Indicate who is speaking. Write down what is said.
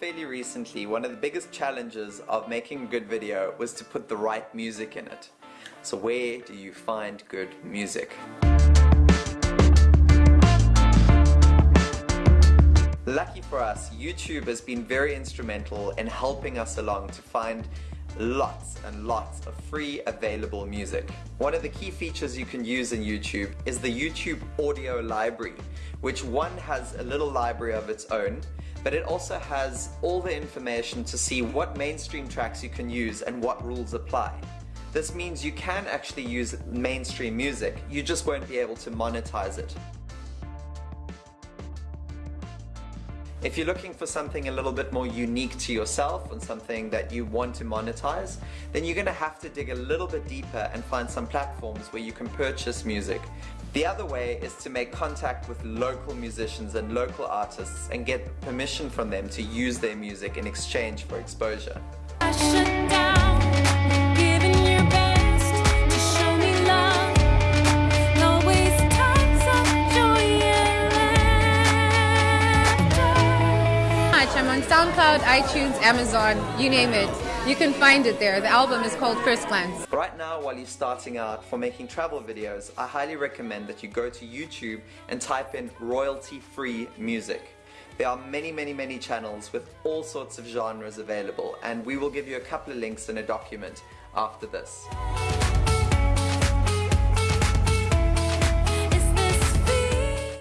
Speaker 1: recently, one of the biggest challenges of making a good video was to put the right music in it. So where do you find good music? Lucky for us, YouTube has been very instrumental in helping us along to find lots and lots of free available music. One of the key features you can use in YouTube is the YouTube audio library, which one has a little library of its own, but it also has all the information to see what mainstream tracks you can use and what rules apply. This means you can actually use mainstream music, you just won't be able to monetize it. If you're looking for something a little bit more unique to yourself and something that you want to monetize, then you're going to have to dig a little bit deeper and find some platforms where you can purchase music. The other way is to make contact with local musicians and local artists and get permission from them to use their music in exchange for exposure.
Speaker 2: On SoundCloud, iTunes, Amazon, you name it. You can find it there. The album is called First Glance.
Speaker 1: Right now, while you're starting out for making travel videos, I highly recommend that you go to YouTube and type in royalty-free music. There are many, many, many channels with all sorts of genres available, and we will give you a couple of links in a document after this.